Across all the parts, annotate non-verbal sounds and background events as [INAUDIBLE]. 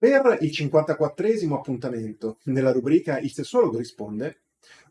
Per il 54esimo appuntamento nella rubrica Il sessuologo risponde,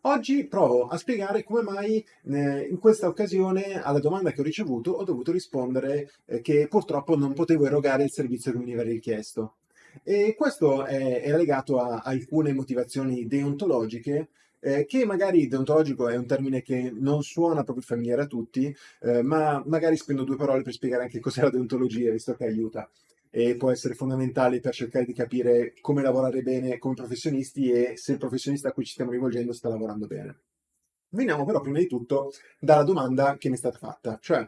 oggi provo a spiegare come mai eh, in questa occasione alla domanda che ho ricevuto ho dovuto rispondere eh, che purtroppo non potevo erogare il servizio che mi veniva richiesto. E questo è, è legato a, a alcune motivazioni deontologiche eh, che magari deontologico è un termine che non suona proprio familiare a tutti, eh, ma magari spendo due parole per spiegare anche cos'è la deontologia, visto che aiuta e può essere fondamentale per cercare di capire come lavorare bene come professionisti e se il professionista a cui ci stiamo rivolgendo sta lavorando bene. Veniamo però prima di tutto dalla domanda che mi è stata fatta, cioè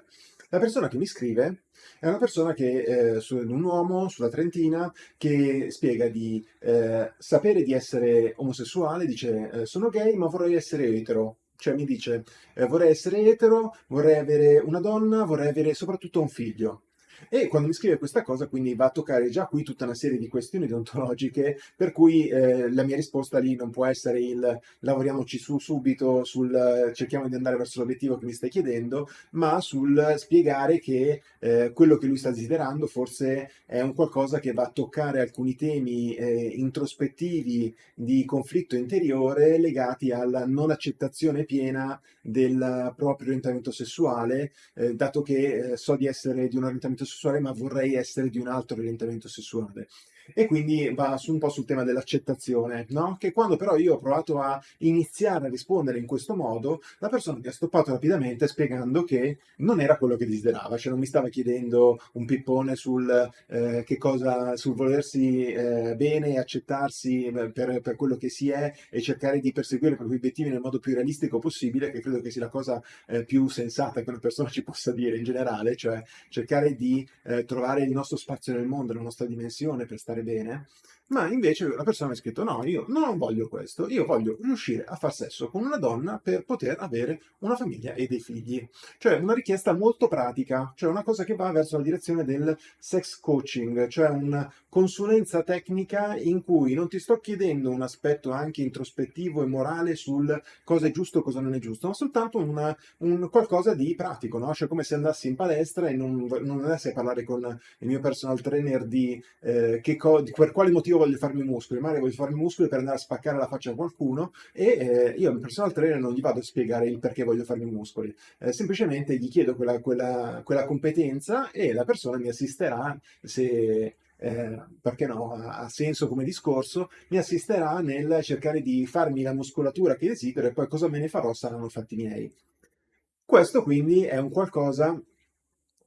la persona che mi scrive è una persona che, eh, un uomo sulla Trentina, che spiega di eh, sapere di essere omosessuale, dice eh, sono gay ma vorrei essere etero, cioè mi dice eh, vorrei essere etero, vorrei avere una donna, vorrei avere soprattutto un figlio. E quando mi scrive questa cosa, quindi va a toccare già qui tutta una serie di questioni deontologiche, per cui eh, la mia risposta lì non può essere il lavoriamoci su subito, sul cerchiamo di andare verso l'obiettivo che mi stai chiedendo, ma sul spiegare che eh, quello che lui sta desiderando forse è un qualcosa che va a toccare alcuni temi eh, introspettivi di conflitto interiore legati alla non accettazione piena del proprio orientamento sessuale, eh, dato che eh, so di essere di un orientamento sessuale ma vorrei essere di un altro orientamento sessuale e quindi va su un po' sul tema dell'accettazione, no? Che quando però io ho provato a iniziare a rispondere in questo modo, la persona mi ha stoppato rapidamente spiegando che non era quello che desiderava, cioè non mi stava chiedendo un pippone sul eh, che cosa, sul volersi eh, bene e accettarsi eh, per, per, quello che si è e cercare di perseguire i propri obiettivi nel modo più realistico possibile, che credo che sia la cosa eh, più sensata che una persona ci possa dire in generale, cioè cercare di eh, trovare il nostro spazio nel mondo, la nostra dimensione per stare bene ma invece la persona mi ha scritto no, io non voglio questo, io voglio riuscire a far sesso con una donna per poter avere una famiglia e dei figli. Cioè una richiesta molto pratica, cioè una cosa che va verso la direzione del sex coaching, cioè una consulenza tecnica in cui non ti sto chiedendo un aspetto anche introspettivo e morale sul cosa è giusto e cosa non è giusto, ma soltanto una, un qualcosa di pratico, no? Cioè come se andassi in palestra e non, non andassi a parlare con il mio personal trainer di, eh, che di per quale motivo voglio farmi muscoli, magari voglio farmi muscoli per andare a spaccare la faccia a qualcuno e eh, io al personal trainer non gli vado a spiegare il perché voglio farmi muscoli, eh, semplicemente gli chiedo quella, quella, quella, competenza e la persona mi assisterà se... Eh, perché no, ha senso come discorso, mi assisterà nel cercare di farmi la muscolatura che desidero e poi cosa me ne farò saranno fatti miei. Questo quindi è un qualcosa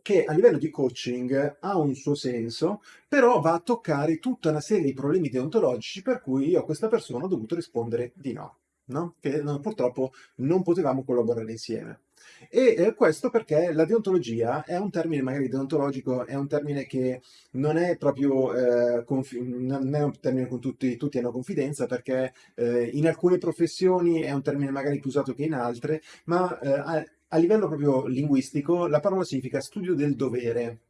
che a livello di coaching ha un suo senso, però va a toccare tutta una serie di problemi deontologici per cui io a questa persona ho dovuto rispondere di no, no? che no, purtroppo non potevamo collaborare insieme. E eh, questo perché la deontologia è un termine magari deontologico, è un termine che non è proprio eh, non è un termine con tutti, tutti hanno confidenza perché eh, in alcune professioni è un termine magari più usato che in altre, ma eh, a livello proprio linguistico la parola significa studio del dovere.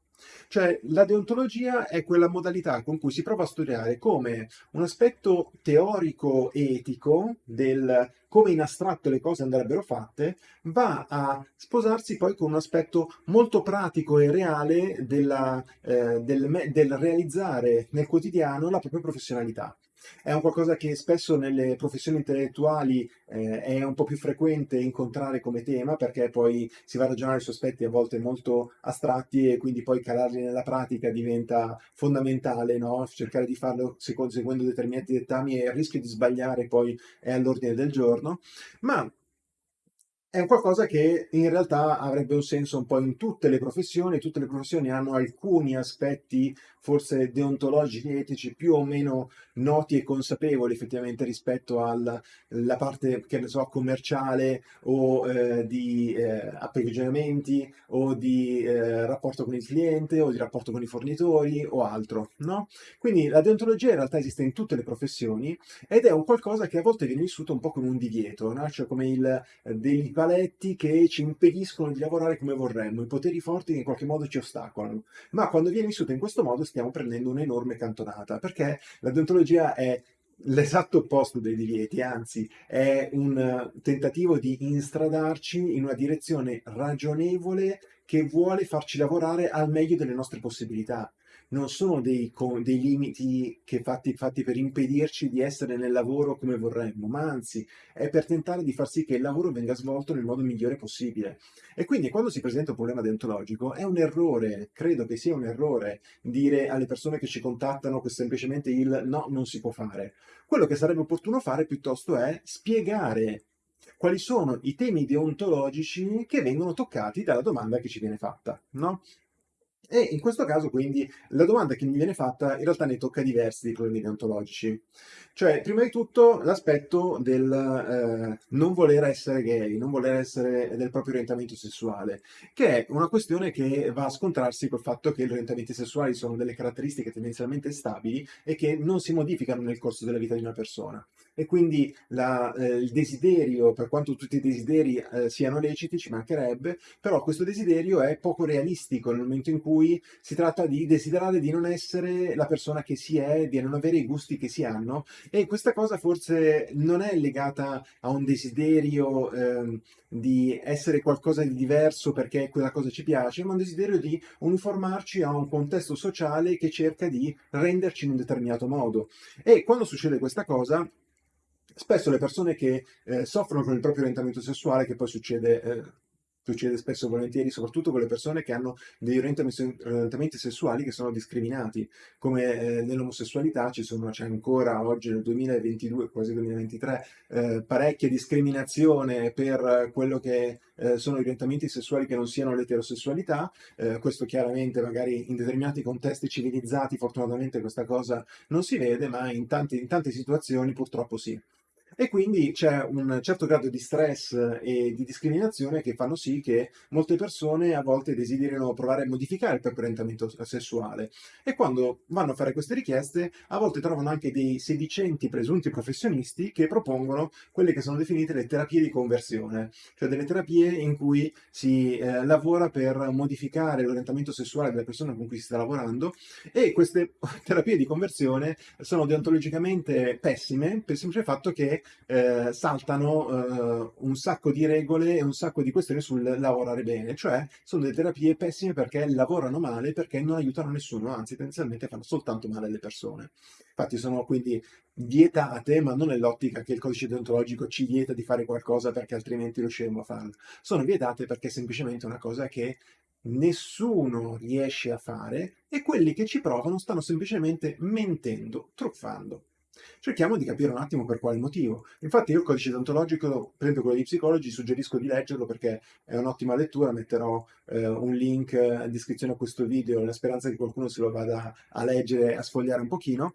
Cioè la deontologia è quella modalità con cui si prova a studiare come un aspetto teorico-etico del come in astratto le cose andrebbero fatte, va a sposarsi poi con un aspetto molto pratico e reale della, eh, del, del realizzare nel quotidiano la propria professionalità. È un qualcosa che spesso nelle professioni intellettuali eh, è un po' più frequente incontrare come tema perché poi si va a ragionare su aspetti a volte molto astratti e quindi poi calarli nella pratica diventa fondamentale, no? cercare di farlo seguendo determinati dettami e il rischio di sbagliare poi è all'ordine del giorno, ma è un qualcosa che in realtà avrebbe un senso un po' in tutte le professioni, tutte le professioni hanno alcuni aspetti forse deontologici, etici, più o meno noti e consapevoli effettivamente rispetto alla parte, che ne so, commerciale o eh, di eh, approvvigionamenti o di eh, rapporto con il cliente o di rapporto con i fornitori o altro, no? Quindi la deontologia in realtà esiste in tutte le professioni ed è un qualcosa che a volte viene vissuto un po' come un divieto, no? Cioè come il, eh, dei paletti che ci impediscono di lavorare come vorremmo, i poteri forti che in qualche modo ci ostacolano. Ma quando viene vissuto in questo modo stiamo prendendo un'enorme cantonata, perché la deontologia è l'esatto opposto dei divieti, anzi è un tentativo di instradarci in una direzione ragionevole che vuole farci lavorare al meglio delle nostre possibilità non sono dei, dei limiti che fatti, fatti per impedirci di essere nel lavoro come vorremmo, ma anzi è per tentare di far sì che il lavoro venga svolto nel modo migliore possibile. E quindi quando si presenta un problema deontologico è un errore, credo che sia un errore dire alle persone che ci contattano semplicemente il no, non si può fare. Quello che sarebbe opportuno fare piuttosto è spiegare quali sono i temi deontologici che vengono toccati dalla domanda che ci viene fatta, no? E in questo caso quindi la domanda che mi viene fatta in realtà ne tocca diversi di problemi deontologici. Cioè, prima di tutto l'aspetto del eh, non voler essere gay, non voler essere del proprio orientamento sessuale, che è una questione che va a scontrarsi col fatto che gli orientamenti sessuali sono delle caratteristiche tendenzialmente stabili e che non si modificano nel corso della vita di una persona. E quindi la, eh, il desiderio, per quanto tutti i desideri eh, siano leciti, ci mancherebbe, però questo desiderio è poco realistico nel momento in cui si tratta di desiderare di non essere la persona che si è, di non avere i gusti che si hanno e questa cosa forse non è legata a un desiderio eh, di essere qualcosa di diverso perché quella cosa ci piace, ma un desiderio di uniformarci a un contesto sociale che cerca di renderci in un determinato modo. E quando succede questa cosa, spesso le persone che eh, soffrono con il proprio orientamento sessuale, che poi succede eh, succede spesso e volentieri, soprattutto con le persone che hanno degli orientamenti sessuali che sono discriminati, come eh, nell'omosessualità c'è ancora oggi nel 2022, quasi 2023, eh, parecchia discriminazione per quello che eh, sono orientamenti sessuali che non siano l'eterosessualità, eh, questo chiaramente magari in determinati contesti civilizzati fortunatamente questa cosa non si vede, ma in, tanti, in tante situazioni purtroppo sì. E quindi c'è un certo grado di stress e di discriminazione che fanno sì che molte persone a volte desiderino provare a modificare il proprio orientamento sessuale. E quando vanno a fare queste richieste a volte trovano anche dei sedicenti presunti professionisti che propongono quelle che sono definite le terapie di conversione, cioè delle terapie in cui si eh, lavora per modificare l'orientamento sessuale delle persone con cui si sta lavorando e queste [LAUGHS] terapie di conversione sono deontologicamente pessime per il semplice fatto che eh, saltano eh, un sacco di regole e un sacco di questioni sul lavorare bene, cioè sono delle terapie pessime perché lavorano male, perché non aiutano nessuno, anzi tendenzialmente fanno soltanto male alle persone. Infatti sono quindi vietate, ma non nell'ottica che il codice deontologico ci vieta di fare qualcosa perché altrimenti riusciremo a farlo. Sono vietate perché è semplicemente una cosa che nessuno riesce a fare e quelli che ci provano stanno semplicemente mentendo, truffando. Cerchiamo di capire un attimo per quale motivo. Infatti io il codice deontologico, per esempio quello di psicologi, suggerisco di leggerlo perché è un'ottima lettura, metterò eh, un link in descrizione a questo video, nella speranza che qualcuno se lo vada a leggere, a sfogliare un pochino.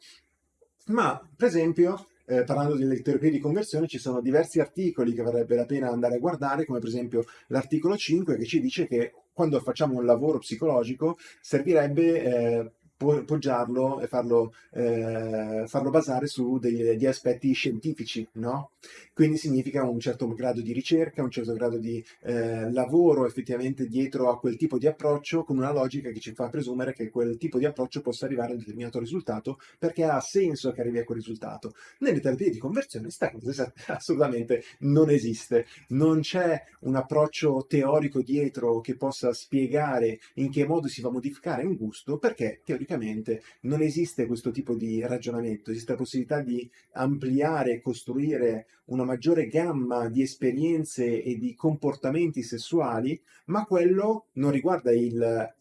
Ma, per esempio, eh, parlando delle terapie di conversione, ci sono diversi articoli che varrebbe la pena andare a guardare, come per esempio l'articolo 5 che ci dice che quando facciamo un lavoro psicologico servirebbe eh, poggiarlo e farlo, eh, farlo basare su degli aspetti scientifici, no? Quindi significa un certo grado di ricerca, un certo grado di eh, lavoro effettivamente dietro a quel tipo di approccio con una logica che ci fa presumere che quel tipo di approccio possa arrivare a un determinato risultato perché ha senso che arrivi a quel risultato. Nelle terapie di conversione questa cosa [LAUGHS] assolutamente non esiste, non c'è un approccio teorico dietro che possa spiegare in che modo si va a modificare un gusto perché teoricamente teoricamente non esiste questo tipo di ragionamento, esiste la possibilità di ampliare e costruire una maggiore gamma di esperienze e di comportamenti sessuali, ma quello non riguarda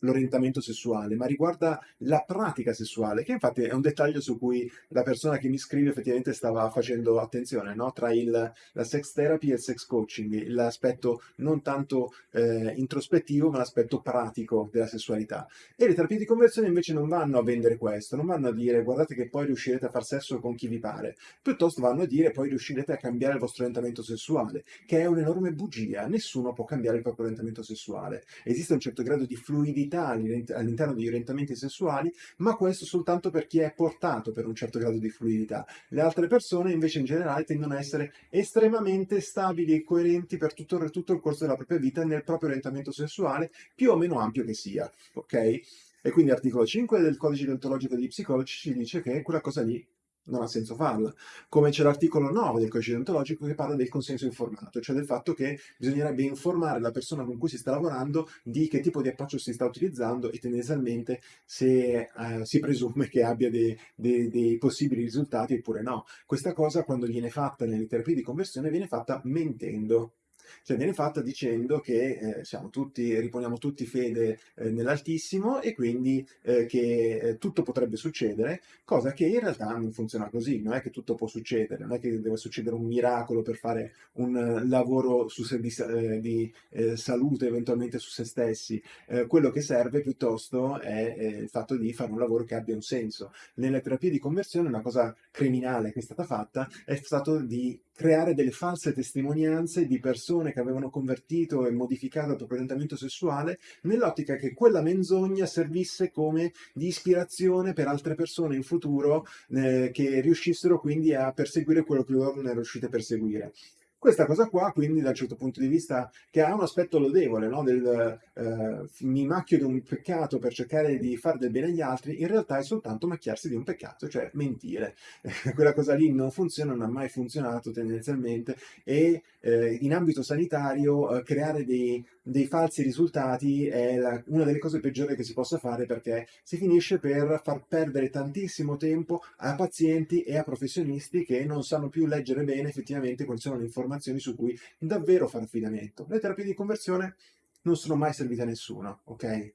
l'orientamento sessuale, ma riguarda la pratica sessuale, che infatti è un dettaglio su cui la persona che mi scrive effettivamente stava facendo attenzione, no? tra il, la sex therapy e il sex coaching, l'aspetto non tanto eh, introspettivo, ma l'aspetto pratico della sessualità. E le terapie di conversione invece non vanno vanno a vendere questo, non vanno a dire guardate che poi riuscirete a far sesso con chi vi pare, piuttosto vanno a dire poi riuscirete a cambiare il vostro orientamento sessuale, che è un'enorme bugia, nessuno può cambiare il proprio orientamento sessuale. Esiste un certo grado di fluidità all'interno degli orientamenti sessuali, ma questo soltanto per chi è portato per un certo grado di fluidità. Le altre persone invece in generale tendono a essere estremamente stabili e coerenti per tutto, tutto il corso della propria vita nel proprio orientamento sessuale, più o meno ampio che sia, ok? E quindi l'articolo 5 del codice deontologico degli psicologi ci dice che quella cosa lì non ha senso farla. Come c'è l'articolo 9 del codice deontologico che parla del consenso informato, cioè del fatto che bisognerebbe informare la persona con cui si sta lavorando di che tipo di approccio si sta utilizzando e tendenzialmente se eh, si presume che abbia dei, dei, dei possibili risultati oppure no. Questa cosa quando viene fatta nelle terapie di conversione viene fatta mentendo cioè viene fatta dicendo che eh, tutti, riponiamo tutti fede eh, nell'Altissimo e quindi eh, che eh, tutto potrebbe succedere, cosa che in realtà non funziona così, non è che tutto può succedere, non è che deve succedere un miracolo per fare un uh, lavoro se, di, eh, di eh, salute eventualmente su se stessi, quello che serve piuttosto è il fatto di fare un lavoro che abbia un senso. Nelle terapie di conversione una cosa criminale che è stata fatta è stato di creare delle false testimonianze di persone che avevano convertito e modificato il proprio orientamento sessuale nell'ottica che quella menzogna servisse come di ispirazione per altre persone in futuro eh, che riuscissero quindi a perseguire quello che loro non erano riusciti a perseguire. Questa cosa qua, quindi, da un certo punto di vista, che ha un aspetto lodevole, no? del eh, mi macchio di un peccato per cercare di fare del bene agli altri, in realtà è soltanto macchiarsi di un peccato, cioè mentire. [LAUGHS] Quella cosa lì non funziona, non ha mai funzionato tendenzialmente e eh, in ambito sanitario eh, creare dei, dei, falsi risultati è la, una delle cose peggiori che si possa fare perché si finisce per far perdere tantissimo tempo a pazienti e a professionisti che non sanno più leggere bene effettivamente quali sono le informazioni su cui davvero fare affidamento. Le terapie di conversione non sono mai servite a nessuno, ok?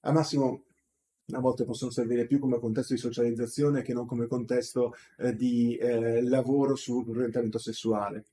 Al massimo a volte possono servire più come contesto di socializzazione che non come contesto eh, di eh, lavoro sull'orientamento sessuale.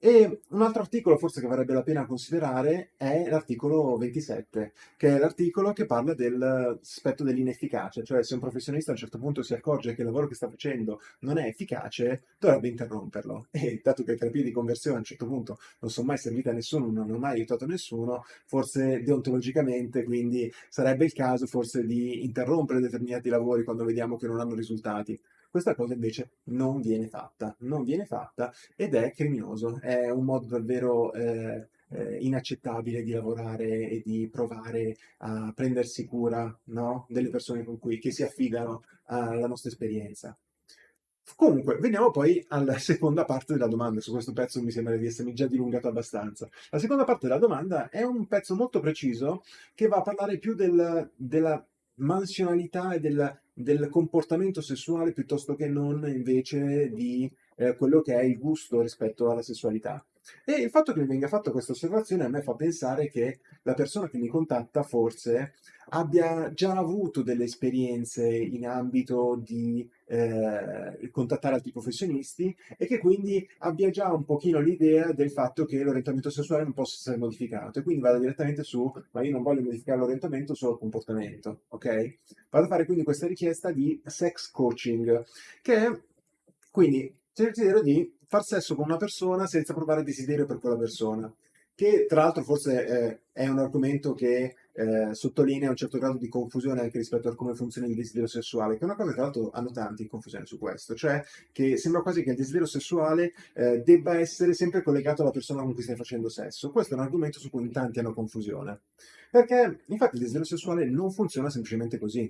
E un altro articolo forse che varrebbe la pena considerare è l'articolo 27, che è l'articolo che parla dell'aspetto dell'inefficacia, cioè se un professionista a un certo punto si accorge che il lavoro che sta facendo non è efficace, dovrebbe interromperlo. E dato che le terapie di conversione a un certo punto non sono mai servite a nessuno, non hanno mai aiutato nessuno, forse deontologicamente quindi sarebbe il caso forse di interrompere determinati lavori quando vediamo che non hanno risultati. Questa cosa invece non viene fatta, non viene fatta ed è criminoso, è un modo davvero eh, eh, inaccettabile di lavorare e di provare a prendersi cura no? delle persone con cui si affidano alla nostra esperienza. Comunque, veniamo poi alla seconda parte della domanda. Su questo pezzo mi sembra di essermi già dilungato abbastanza. La seconda parte della domanda è un pezzo molto preciso che va a parlare più del, della mansionalità e del, del, comportamento sessuale piuttosto che non invece di eh, quello che è il gusto rispetto alla sessualità. E il fatto che mi venga fatta questa osservazione a me fa pensare che la persona che mi contatta forse abbia già avuto delle esperienze in ambito di eh, contattare altri professionisti e che quindi abbia già un pochino l'idea del fatto che l'orientamento sessuale non possa essere modificato. E quindi vada direttamente su ma io non voglio modificare l'orientamento solo il comportamento ok? Vado a fare quindi questa richiesta di sex coaching che è quindi cercherò di far sesso con una persona senza provare desiderio per quella persona che tra l'altro forse eh, è un argomento che eh, sottolinea un certo grado di confusione anche rispetto a come funziona il desiderio sessuale, che è una cosa che tra l'altro hanno tanti in confusione su questo, cioè che sembra quasi che il desiderio sessuale eh, debba essere sempre collegato alla persona con cui stai facendo sesso. Questo è un argomento su cui tanti hanno confusione, perché infatti il desiderio sessuale non funziona semplicemente così.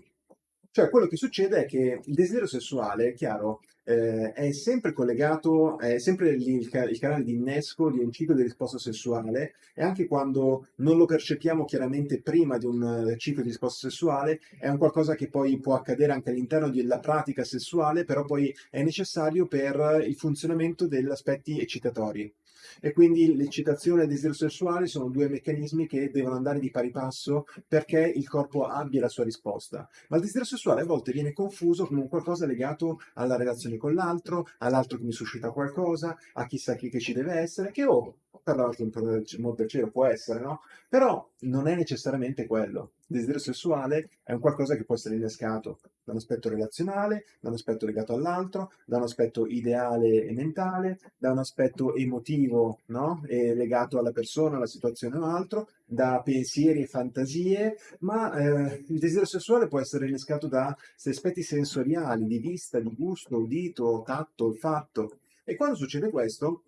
Cioè, quello che succede è che il desiderio sessuale, chiaro, eh, è sempre collegato, è sempre il, il, canale di innesco di un ciclo di risposta sessuale e anche quando non lo percepiamo chiaramente prima di un eh, ciclo di risposta sessuale, è un qualcosa che poi può accadere anche all'interno della pratica sessuale, però poi è necessario per il funzionamento degli aspetti eccitatori e quindi l'eccitazione e il desiderio sessuale sono due meccanismi che devono andare di pari passo perché il corpo abbia la sua risposta. Ma il desiderio sessuale a volte viene confuso come un qualcosa legato alla relazione con l'altro, all'altro che mi suscita qualcosa, a chissà chi che ci deve essere, che oh, per l'altro per del cielo può essere, no? Però non è necessariamente quello. Il desiderio sessuale è un qualcosa che può essere innescato da un aspetto relazionale, da un aspetto legato all'altro, da un aspetto ideale e mentale, da un aspetto emotivo, no? E legato alla persona, alla situazione o altro, da pensieri e fantasie, ma eh, il desiderio sessuale può essere innescato da aspetti sensoriali, di vista, di gusto, udito, tatto, olfatto. E quando succede questo,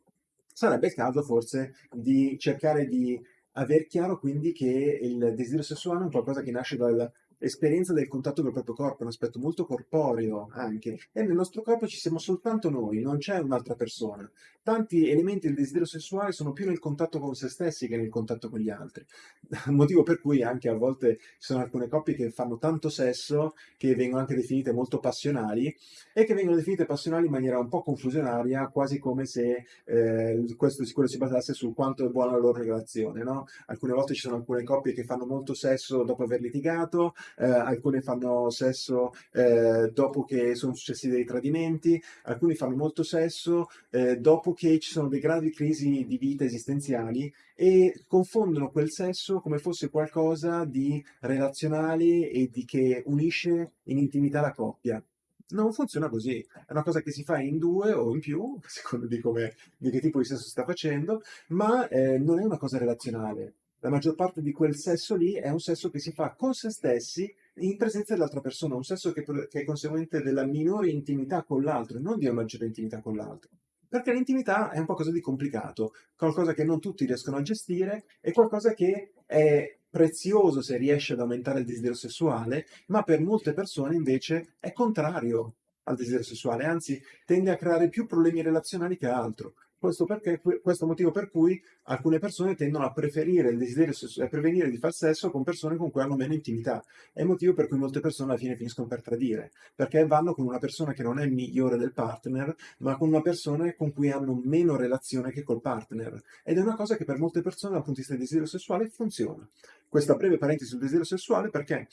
sarebbe il caso forse di cercare di aver chiaro quindi che il desiderio sessuale è qualcosa che nasce dal esperienza del contatto col proprio corpo, un aspetto molto corporeo anche, e nel nostro corpo ci siamo soltanto noi, non c'è un'altra persona. Tanti elementi del desiderio sessuale sono più nel contatto con se stessi che nel contatto con gli altri, [LAUGHS] motivo per cui anche a volte ci sono alcune coppie che fanno tanto sesso che vengono anche definite molto passionali e che vengono definite passionali in maniera un po' confusionaria, quasi come se eh, questo sicuro si basasse su quanto è buona la loro relazione, no? Alcune volte ci sono alcune coppie che fanno molto sesso dopo aver litigato, eh, alcune fanno sesso eh, dopo che sono successi dei tradimenti, alcuni fanno molto sesso eh, dopo che ci sono delle gravi crisi di vita esistenziali e confondono quel sesso come fosse qualcosa di relazionale e di che unisce in intimità la coppia. Non funziona così, è una cosa che si fa in due o in più, a seconda di, come, di che tipo di sesso si sta facendo, ma eh, non è una cosa relazionale la maggior parte di quel sesso lì è un sesso che si fa con se stessi in presenza dell'altra persona, un sesso che, che, è conseguente della minore intimità con l'altro e non di una maggiore intimità con l'altro. Perché l'intimità è un qualcosa di complicato, qualcosa che non tutti riescono a gestire e qualcosa che è prezioso se riesce ad aumentare il desiderio sessuale, ma per molte persone invece è contrario al desiderio sessuale, anzi tende a creare più problemi relazionali che altro. Questo, perché, questo motivo per cui alcune persone tendono a preferire il desiderio a prevenire di far sesso con persone con cui hanno meno intimità. È il motivo per cui molte persone alla fine finiscono per tradire, perché vanno con una persona che non è migliore del partner, ma con una persona con cui hanno meno relazione che col partner. Ed è una cosa che per molte persone dal punto di vista del desiderio sessuale funziona. Questa breve parentesi sul desiderio sessuale perché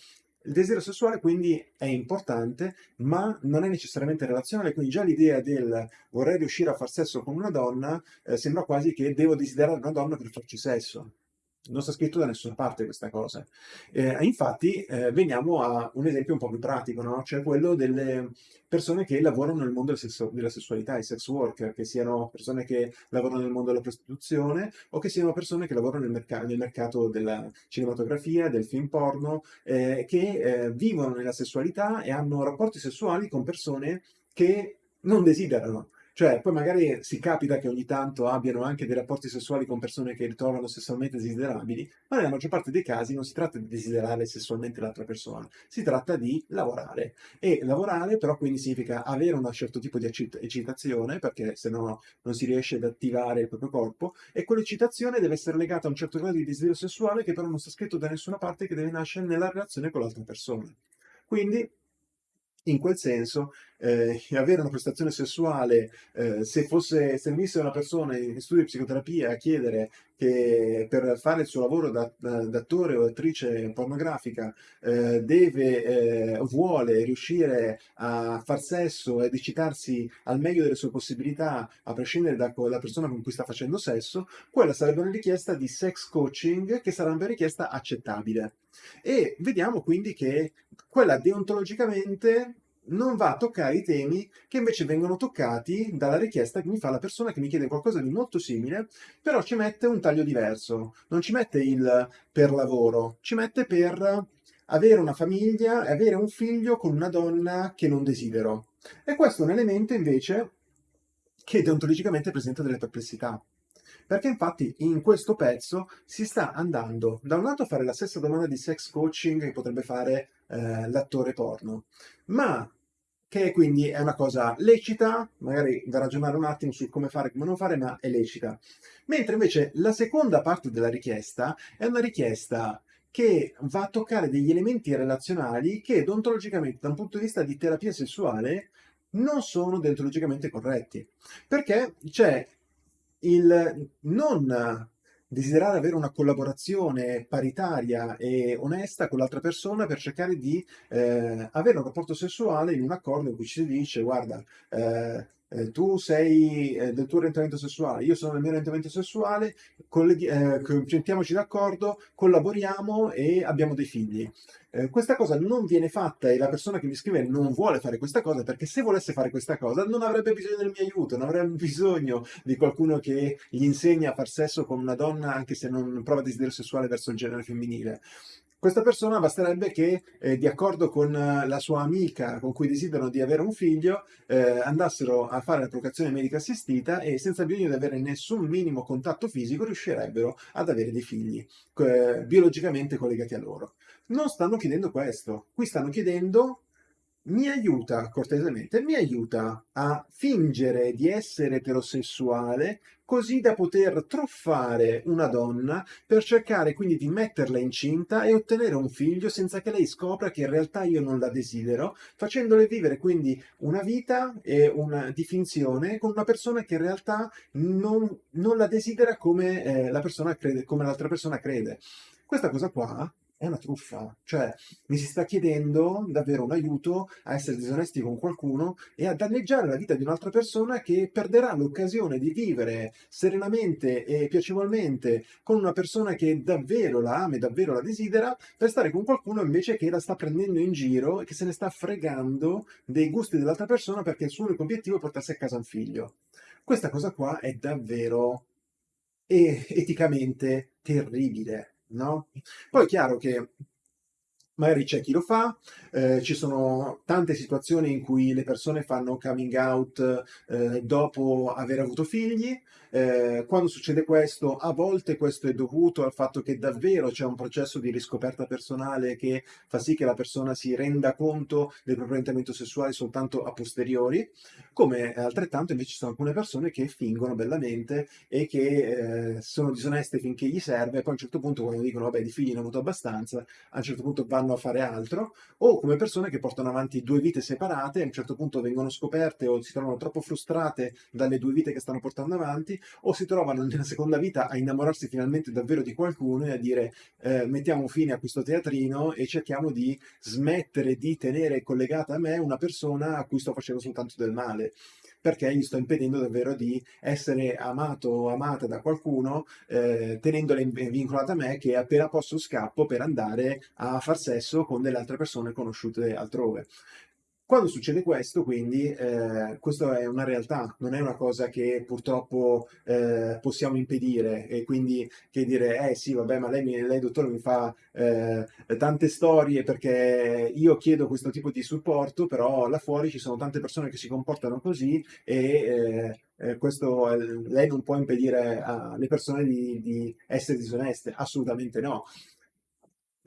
il desiderio sessuale quindi è importante, ma non è necessariamente relazionale, quindi già l'idea del vorrei riuscire a far sesso con una donna eh, sembra quasi che devo desiderare una donna per farci sesso non sta scritto da nessuna parte questa cosa. Eh, infatti eh, veniamo a un esempio un po' più pratico, no? cioè quello delle persone che lavorano nel mondo del sesso, della sessualità, i sex worker, che siano persone che lavorano nel mondo della prostituzione o che siano persone che lavorano nel, merc nel mercato della cinematografia, del film porno, eh, che eh, vivono nella sessualità e hanno rapporti sessuali con persone che non desiderano. Cioè, poi magari si capita che ogni tanto abbiano anche dei rapporti sessuali con persone che ritrovano sessualmente desiderabili, ma nella maggior parte dei casi non si tratta di desiderare sessualmente l'altra persona, si tratta di lavorare. E lavorare però quindi significa avere un certo tipo di eccitazione, perché se no non si riesce ad attivare il proprio corpo, e quell'eccitazione deve essere legata a un certo grado di desiderio sessuale che però non sta scritto da nessuna parte che deve nascere nella relazione con l'altra persona. Quindi in quel senso eh, avere una prestazione sessuale, eh, se fosse, se venisse una persona in studio di psicoterapia a chiedere che per fare il suo lavoro da, d'attore o attrice pornografica eh, deve, eh, vuole riuscire a far sesso ed eccitarsi al meglio delle sue possibilità, a prescindere dalla persona con cui sta facendo sesso, quella sarebbe una richiesta di sex coaching che sarebbe una richiesta accettabile. E vediamo quindi che quella deontologicamente non va a toccare i temi che invece vengono toccati dalla richiesta che mi fa la persona che mi chiede qualcosa di molto simile, però ci mette un taglio diverso. Non ci mette il per lavoro, ci mette per avere una famiglia e avere un figlio con una donna che non desidero. E questo è un elemento invece che deontologicamente presenta delle perplessità. Perché infatti in questo pezzo si sta andando da un lato a fare la stessa domanda di sex coaching che potrebbe fare eh, l'attore porno, ma che quindi è una cosa lecita, magari da ragionare un attimo su come fare e come non fare, ma è lecita. Mentre invece la seconda parte della richiesta è una richiesta che va a toccare degli elementi relazionali che deontologicamente, da un punto di vista di terapia sessuale, non sono deontologicamente corretti. Perché c'è il non desiderare avere una collaborazione paritaria e onesta con l'altra persona per cercare di eh, avere un rapporto sessuale in un accordo in cui ci si dice guarda eh, eh, tu sei eh, del tuo orientamento sessuale, io sono del mio orientamento sessuale, eh, mettiamoci d'accordo, collaboriamo e abbiamo dei figli. Eh, questa cosa non viene fatta e la persona che mi scrive non vuole fare questa cosa perché se volesse fare questa cosa non avrebbe bisogno del mio aiuto, non avrebbe bisogno di qualcuno che gli insegna a far sesso con una donna anche se non prova desiderio sessuale verso il genere femminile. Questa persona basterebbe che, eh, di accordo con la sua amica con cui desiderano di avere un figlio, eh, andassero a fare la procreazione medica assistita e senza bisogno di avere nessun minimo contatto fisico riuscirebbero ad avere dei figli eh, biologicamente collegati a loro. Non stanno chiedendo questo, qui stanno chiedendo mi aiuta, cortesemente, mi aiuta a fingere di essere eterosessuale così da poter truffare una donna per cercare quindi di metterla incinta e ottenere un figlio senza che lei scopra che in realtà io non la desidero, facendole vivere quindi una vita e una, di finzione con una persona che in realtà non, non la desidera come, eh, la persona l'altra persona crede. Questa cosa qua è una truffa, cioè mi si sta chiedendo davvero un aiuto a essere disonesti con qualcuno e a danneggiare la vita di un'altra persona che perderà l'occasione di vivere serenamente e piacevolmente con una persona che davvero la ama e davvero la desidera per stare con qualcuno invece che la sta prendendo in giro e che se ne sta fregando dei gusti dell'altra persona perché il suo unico obiettivo è portarsi a casa un figlio. Questa cosa qua è davvero eticamente terribile no? Poi è chiaro che magari c'è chi lo fa, eh, ci sono tante situazioni in cui le persone fanno coming out eh, dopo aver avuto figli, eh, quando succede questo, a volte questo è dovuto al fatto che davvero c'è un processo di riscoperta personale che fa sì che la persona si renda conto del proprio orientamento sessuale soltanto a posteriori, come altrettanto invece ci sono alcune persone che fingono bellamente e che eh, sono disoneste finché gli serve e poi a un certo punto quando dicono vabbè di figli ne ho avuto abbastanza, a un certo punto vanno a fare altro, o come persone che portano avanti due vite separate, a un certo punto vengono scoperte o si trovano troppo frustrate dalle due vite che stanno portando avanti, o si trovano nella seconda vita a innamorarsi finalmente davvero di qualcuno e a dire eh, mettiamo fine a questo teatrino e cerchiamo di smettere di tenere collegata a me una persona a cui sto facendo soltanto del male perché gli sto impedendo davvero di essere amato o amata da qualcuno eh, tenendola vincolata a me che appena posso scappo per andare a far sesso con delle altre persone conosciute altrove. Quando succede questo, quindi, eh, questa è una realtà, non è una cosa che purtroppo eh, possiamo impedire. E quindi che dire, eh sì, vabbè, ma lei, lei dottore mi fa eh, tante storie perché io chiedo questo tipo di supporto, però là fuori ci sono tante persone che si comportano così e eh, eh, questo, lei non può impedire alle persone di, di essere disoneste, assolutamente no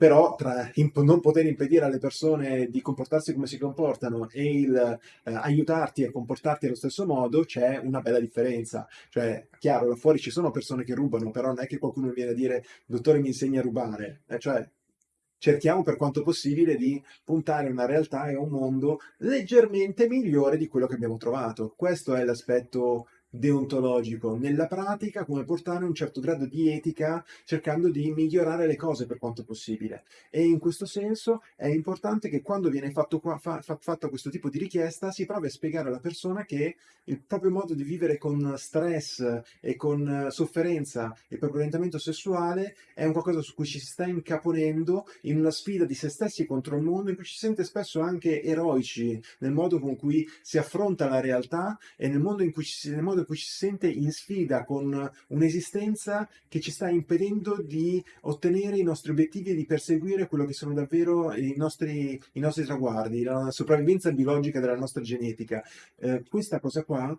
però tra non poter impedire alle persone di comportarsi come si comportano e il eh, aiutarti a comportarti allo stesso modo c'è una bella differenza. Cioè, chiaro, là fuori ci sono persone che rubano, però non è che qualcuno viene a dire dottore mi insegna a rubare. Eh, cioè, cerchiamo per quanto possibile di puntare a una realtà e a un mondo leggermente migliore di quello che abbiamo trovato. Questo è l'aspetto deontologico nella pratica, come portare un certo grado di etica cercando di migliorare le cose per quanto possibile. E in questo senso è importante che quando viene fatto, qua, fa, fa, fatto questo tipo di richiesta si provi a spiegare alla persona che il proprio modo di vivere con stress e con sofferenza e proprio orientamento sessuale è un qualcosa su cui ci si sta incaponendo in una sfida di se stessi contro il mondo in cui ci si sente spesso anche eroici nel modo con cui si affronta la realtà e nel modo in cui ci, nel modo in cui ci si sente in sfida con un'esistenza che ci sta impedendo di ottenere i nostri obiettivi e di perseguire quello che sono davvero i nostri, i nostri traguardi, la sopravvivenza biologica della nostra genetica. Eh, questa cosa qua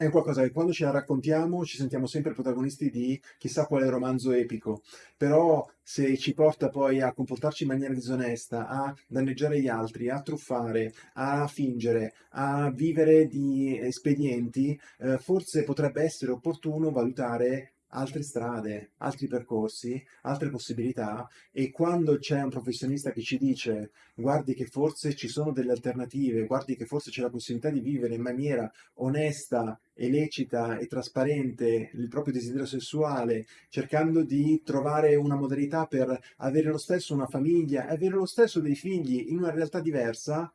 è qualcosa che quando ce la raccontiamo ci sentiamo sempre protagonisti di chissà quale romanzo epico, però se ci porta poi a comportarci in maniera disonesta, a danneggiare gli altri, a truffare, a fingere, a vivere di espedienti, eh, forse potrebbe essere opportuno valutare altre strade, altri percorsi, altre possibilità e quando c'è un professionista che ci dice guardi che forse ci sono delle alternative, guardi che forse c'è la possibilità di vivere in maniera onesta e lecita e trasparente il proprio desiderio sessuale, cercando di trovare una modalità per avere lo stesso una famiglia, avere lo stesso dei figli in una realtà diversa,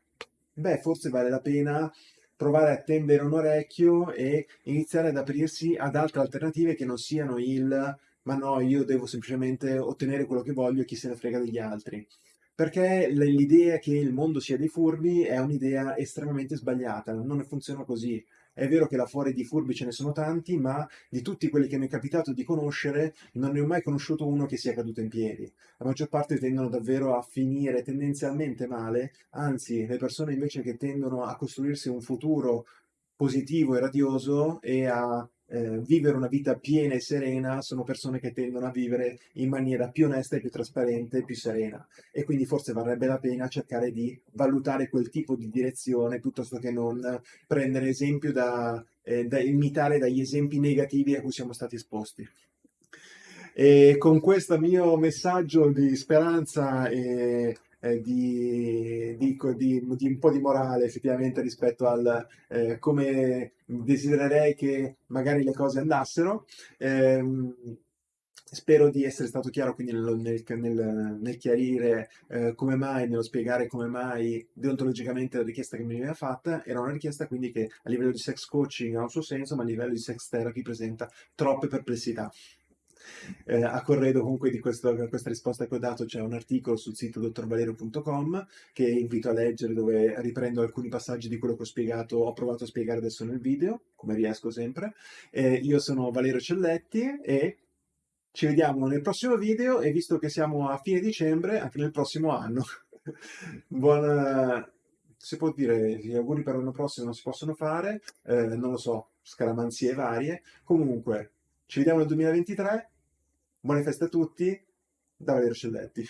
beh forse vale la pena provare a tendere un orecchio e iniziare ad aprirsi ad altre alternative che non siano il ma no, io devo semplicemente ottenere quello che voglio e chi se ne frega degli altri. perché l'idea che il mondo sia dei furbi è un'idea estremamente sbagliata, non funziona così. È vero che là fuori di furbi ce ne sono tanti, ma di tutti quelli che mi è capitato di conoscere, non ne ho mai conosciuto uno che sia caduto in piedi. La maggior parte tendono davvero a finire tendenzialmente male, anzi, le persone invece che tendono a costruirsi un futuro positivo e radioso e a eh, vivere una vita piena e serena sono persone che tendono a vivere in maniera più onesta più trasparente più serena e quindi forse varrebbe la pena cercare di valutare quel tipo di direzione piuttosto che non prendere esempio da, eh, da imitare dagli esempi negativi a cui siamo stati esposti. E con questo mio messaggio di speranza e eh, di, di, di, di, un po' di morale effettivamente rispetto al eh, come desidererei che magari le cose andassero. Eh, spero di essere stato chiaro quindi nel, nel, nel, chiarire eh, come mai, nello spiegare come mai deontologicamente la richiesta che mi veniva fatta era una richiesta quindi che a livello di sex coaching ha un suo senso, ma a livello di sex therapy presenta troppe perplessità. Eh, a corredo comunque di questo, questa risposta che ho dato c'è un articolo sul sito dottorvalerio.com che invito a leggere dove riprendo alcuni passaggi di quello che ho spiegato, ho provato a spiegare adesso nel video, come riesco sempre. Eh, io sono Valerio Celletti e ci vediamo nel prossimo video e visto che siamo a fine dicembre, anche nel prossimo anno. [LAUGHS] Buona... Si può dire, gli auguri per l'anno prossimo non si possono fare, eh, non lo so, scaramanzie varie. Comunque, ci vediamo nel 2023 Buone feste a tutti, da Valerio Scelletti.